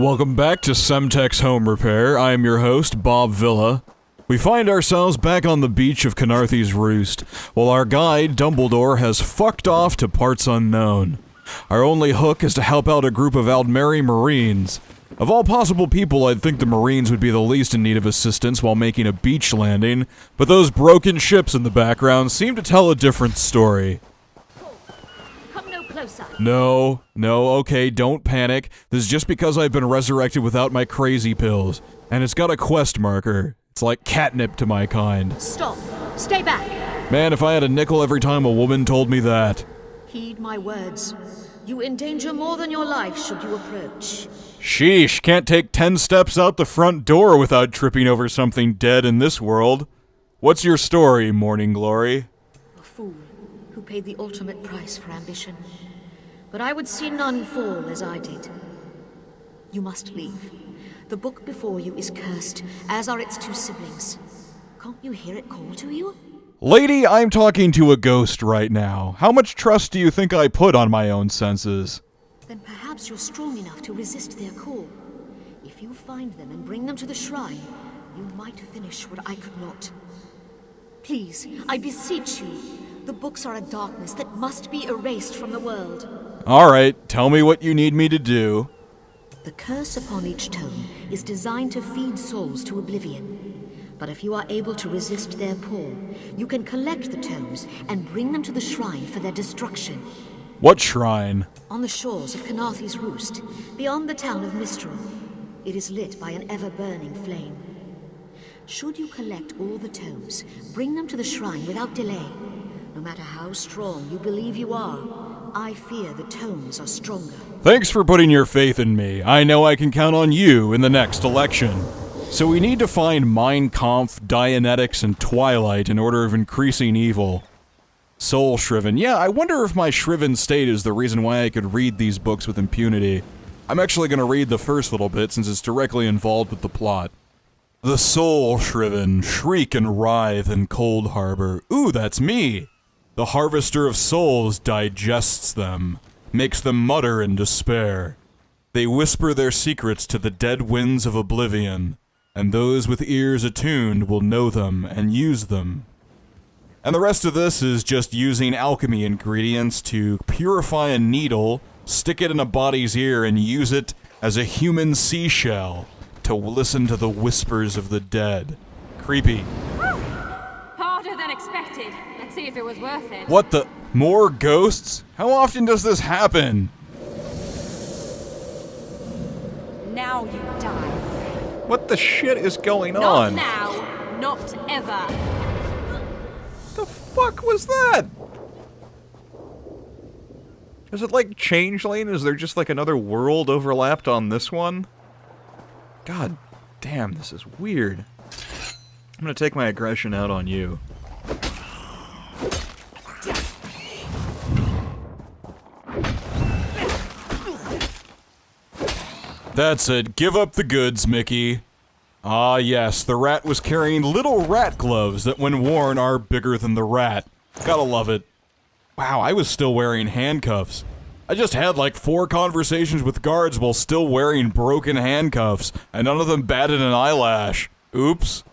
Welcome back to Semtex Home Repair. I am your host, Bob Vila. We find ourselves back on the beach of Khenarthi's Roost, while our guide, Dumbledore, has fucked off to parts unknown. Our only hook is to help out a group of Aldmeri Marines. Of all possible people, I'd think the Marines would be the least in need of assistance while making a beach landing, but those broken ships in the background seem to tell a different story. No, no, okay, don't panic. This is just because I've been resurrected without my crazy pills. And it's got a quest marker. It's like catnip to my kind. Stop. Stay back. Man, if I had a nickel every time a woman told me that. Heed my words. You endanger more than your life should you approach. Sheesh, can't take ten steps out the front door without tripping over something dead in this world. What's your story, Morning Glory? A fool who paid the ultimate price for ambition. But I would see none fall as I did. You must leave. The book before you is cursed, as are its two siblings. Can't you hear it call to you? Lady, I'm talking to a ghost right now. How much trust do you think I put on my own senses? Then perhaps you're strong enough to resist their call. If you find them and bring them to the shrine, you might finish what I could not. Please, I beseech you. The books are a darkness that must be erased from the world. Alright, tell me what you need me to do. The curse upon each tome is designed to feed souls to oblivion. But if you are able to resist their pull, you can collect the tomes and bring them to the shrine for their destruction. What shrine? On the shores of Khenarthi's Roost, beyond the town of Mistral, it is lit by an ever-burning flame. Should you collect all the tomes, bring them to the shrine without delay. No matter how strong you believe you are, I fear the tomes are stronger. Thanks for putting your faith in me. I know I can count on you in the next election. So we need to find Mein Kampf, Dianetics, and Twilight in order of increasing evil. Soul Shriven. Yeah, I wonder if my Shriven state is the reason why I could read these books with impunity. I'm actually going to read the first little bit since it's directly involved with the plot. The Soul Shriven shriek and writhe in Coldharbour. Ooh, that's me! The Harvester of Souls digests them, makes them mutter in despair. They whisper their secrets to the dead winds of oblivion, and those with ears attuned will know them and use them. And the rest of this is just using alchemy ingredients to purify a needle, stick it in a body's ear, and use it as a human seashell to listen to the whispers of the dead. Creepy. See if it was worth it. What the? More ghosts? How often does this happen? Now you die. What the shit is going Not on? now, not ever. The fuck was that? Is it like Changeling? Is there just like another world overlapped on this one? God damn, this is weird. I'm gonna take my aggression out on you. That's it. Give up the goods, Mickey. Ah, yes, the rat was carrying little rat gloves that, when worn, are bigger than the rat. Gotta love it. Wow, I was still wearing handcuffs. I just had like four conversations with guards while still wearing broken handcuffs, and none of them batted an eyelash. Oops.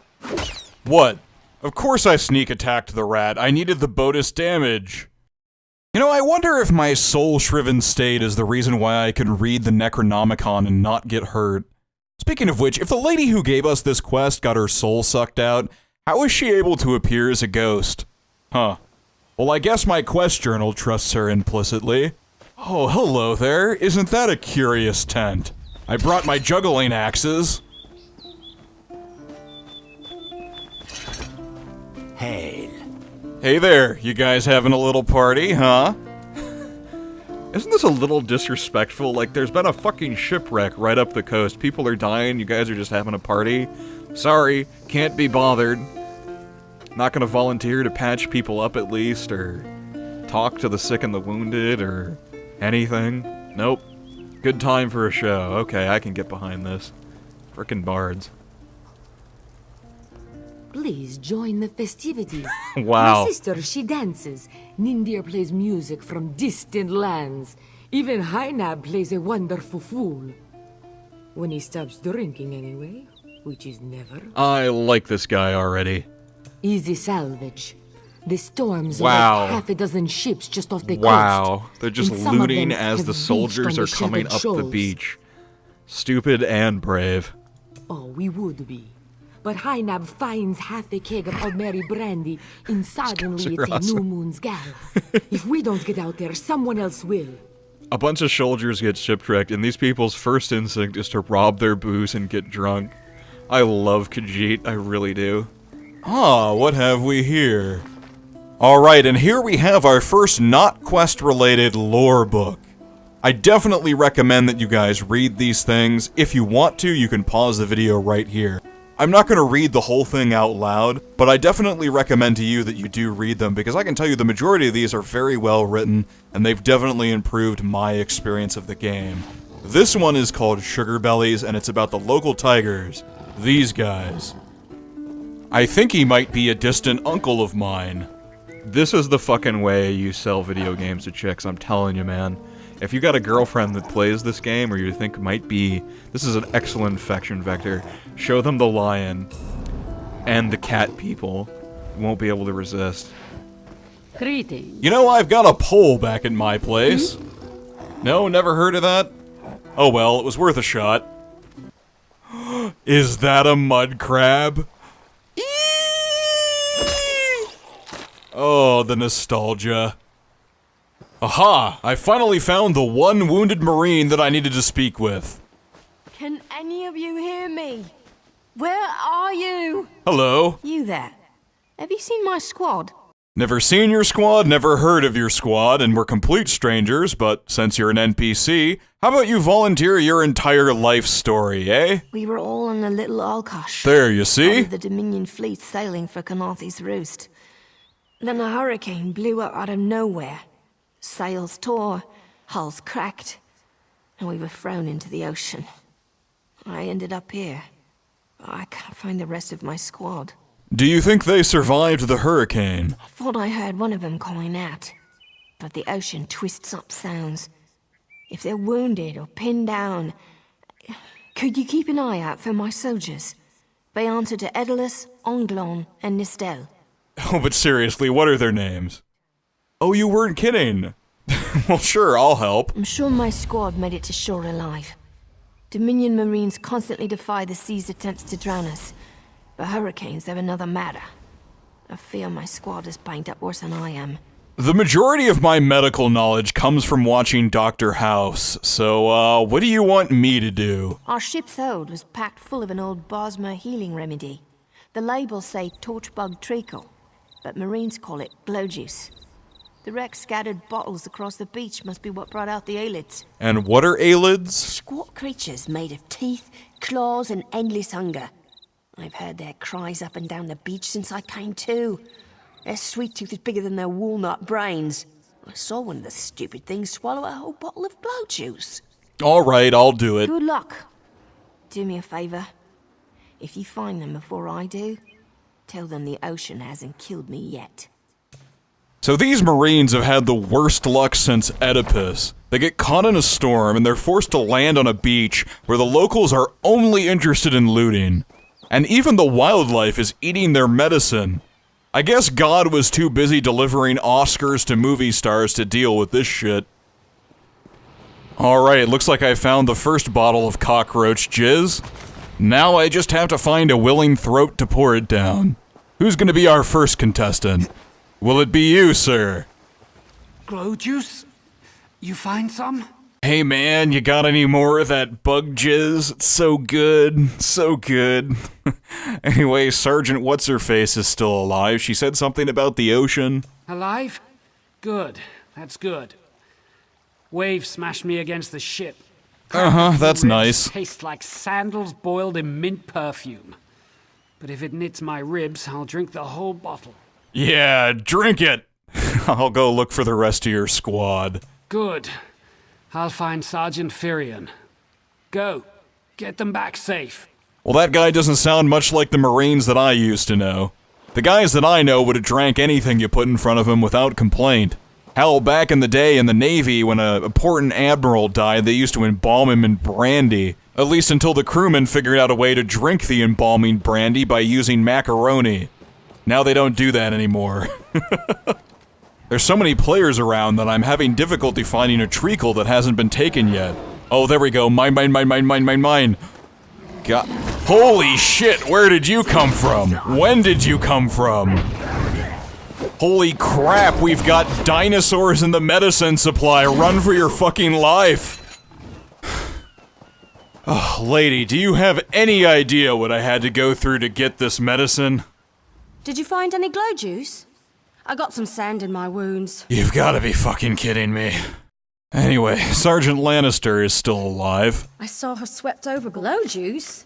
What? Of course I sneak attacked the rat. I needed the bonus damage. You know, I wonder if my soul shriven state is the reason why I can read the Necronomicon and not get hurt. Speaking of which, if the lady who gave us this quest got her soul sucked out, how is she able to appear as a ghost? Huh. Well, I guess my quest journal trusts her implicitly. Oh, hello there. Isn't that a curious tent? I brought my juggling axes. Hey there, you guys having a little party, huh? Isn't this a little disrespectful? Like, there's been a fucking shipwreck right up the coast. People are dying, you guys are just having a party. Sorry, can't be bothered. Not gonna volunteer to patch people up at least, or talk to the sick and the wounded, or anything. Nope. Good time for a show. Okay, I can get behind this. Frickin' bards. Please join the festivities. Wow. My sister, she dances. Nindir plays music from distant lands. Even Hainab plays a wonderful fool. When he stops drinking, anyway, which is never. I like this guy already. Easy salvage. The storms Wow. like half a dozen ships just off the coast. Wow, they're just and some of looting as the soldiers are the coming up the beach. Stupid and brave. Oh, we would be. But Hynab finds half a keg of Aldmeri brandy, and suddenly it's a new moon's gal. if we don't get out there, someone else will. A bunch of soldiers get shipwrecked, and these people's first instinct is to rob their booze and get drunk. I love Khajiit, I really do. Ah, what have we here? Alright, and here we have our first not quest related lore book. I definitely recommend that you guys read these things. If you want to, you can pause the video right here. I'm not going to read the whole thing out loud, but I definitely recommend to you that you do read them because I can tell you the majority of these are very well written and they've definitely improved my experience of the game. This one is called Sugar Bellies and it's about the local tigers. These guys. I think he might be a distant uncle of mine. This is the fucking way you sell video games to chicks, I'm telling you, man. If you got a girlfriend that plays this game or you think might be, this is an excellent infection vector. Show them the lion and the cat people. Won't be able to resist. Greetings. You know, I've got a pole back at my place. No, never heard of that? Oh well, it was worth a shot. Is that a mud crab? Eeeeee! Oh, the nostalgia. Aha! I finally found the one wounded Marine that I needed to speak with. Can any of you hear me? Where are you? Hello. You there. Have you seen my squad? Never seen your squad, never heard of your squad, and we're complete strangers, but since you're an NPC, how about you volunteer your entire life story, eh? We were all on a little Alkosh. There, you see? of the Dominion fleet sailing for Khenarthi's Roost. Then a hurricane blew up out of nowhere. Sails tore, hulls cracked, and we were thrown into the ocean. I ended up here. I can't find the rest of my squad. Do you think they survived the hurricane? I thought I heard one of them calling out. But the ocean twists up sounds. If they're wounded or pinned down, could you keep an eye out for my soldiers? They answer to Edalus, Onglon, and Nistel. Oh, but seriously, what are their names? Oh, you weren't kidding. well, sure, I'll help. I'm sure my squad made it to shore alive. Dominion Marines constantly defy the sea's attempts to drown us. But hurricanes, they're another matter. I fear my squad is banged up worse than I am. The majority of my medical knowledge comes from watching Dr. House, so, uh, what do you want me to do? Our ship's hold was packed full of an old Bosmer healing remedy. The labels say torchbug treacle, but Marines call it glow juice. The wreck scattered bottles across the beach must be what brought out the Aelids. And what are Aelids? Squat creatures made of teeth, claws, and endless hunger. I've heard their cries up and down the beach since I came to. Their sweet tooth is bigger than their walnut brains. I saw one of the stupid things swallow a whole bottle of glow juice. Alright, I'll do it. Good luck. Do me a favor. If you find them before I do, tell them the ocean hasn't killed me yet. So these Marines have had the worst luck since Oedipus. They get caught in a storm and they're forced to land on a beach where the locals are only interested in looting. And even the wildlife is eating their medicine. I guess God was too busy delivering Oscars to movie stars to deal with this shit. Alright, looks like I found the first bottle of cockroach jizz. Now I just have to find a willing throat to pour it down. Who's gonna be our first contestant? Will it be you, sir? Glow juice? You find some? Hey man, you got any more of that bug jizz? It's so good, so good. anyway, Sergeant What's Her Face is still alive. She said something about the ocean. Alive? Good. That's good. Wave smashed me against the ship. Uh huh, that's nice. Taste like sandals boiled in mint perfume. But if it knits my ribs, I'll drink the whole bottle. Yeah, drink it. I'll go look for the rest of your squad. Good. I'll find Sergeant Firion. Go. Get them back safe. Well, that guy doesn't sound much like the Marines that I used to know. The guys that I know would have drank anything you put in front of them without complaint. Hell, back in the day in the Navy, when a important admiral died, they used to embalm him in brandy. At least until the crewmen figured out a way to drink the embalming brandy by using macaroni. Now they don't do that anymore. There's so many players around that I'm having difficulty finding a treacle that hasn't been taken yet. Oh, there we go. Mine, mine, mine, mine, mine, mine, mine. God. Holy shit, where did you come from? When did you come from? Holy crap, we've got dinosaurs in the medicine supply. Run for your fucking life. Oh, lady, do you have any idea what I had to go through to get this medicine? Did you find any glow juice? I got some sand in my wounds. You've gotta be fucking kidding me. Anyway, Sergeant Lannister is still alive. I saw her swept over glow juice.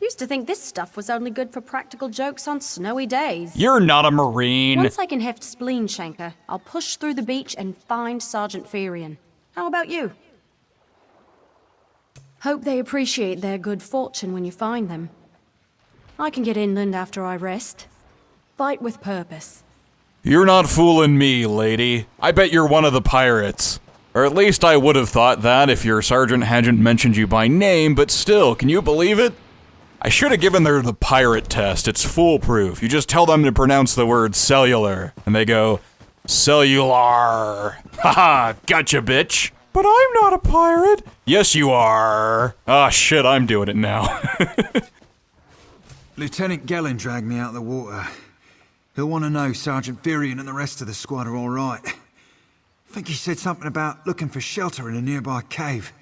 Used to think this stuff was only good for practical jokes on snowy days. You're not a Marine. Once I can heft Spleen Shanker, I'll push through the beach and find Sergeant Ferian. How about you? Hope they appreciate their good fortune when you find them. I can get inland after I rest. Fight with purpose. You're not fooling me, lady. I bet you're one of the pirates. Or at least I would have thought that if your sergeant hadn't mentioned you by name, but still, can you believe it? I should have given her the pirate test. It's foolproof. You just tell them to pronounce the word cellular, and they go, cellular. Haha, gotcha, bitch. But I'm not a pirate. Yes, you are. Ah, shit, I'm doing it now. Lieutenant Gellin dragged me out of the water. He'll want to know Sergeant Furion and the rest of the squad are all right. I think he said something about looking for shelter in a nearby cave,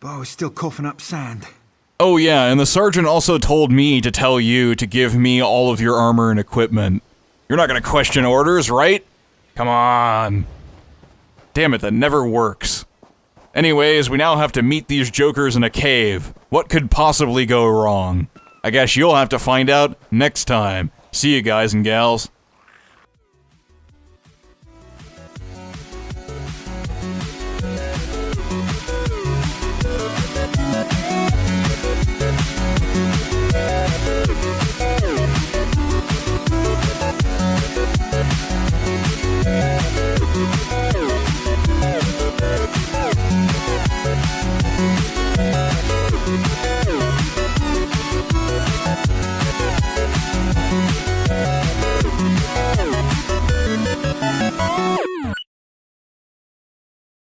but I was still coughing up sand. oh, yeah, and the sergeant also told me to tell you to give me all of your armor and equipment. You're not gonna question orders, right? Come on. Damn it, that never works. Anyways, we now have to meet these jokers in a cave. What could possibly go wrong? I guess you'll have to find out next time. See you guys and gals.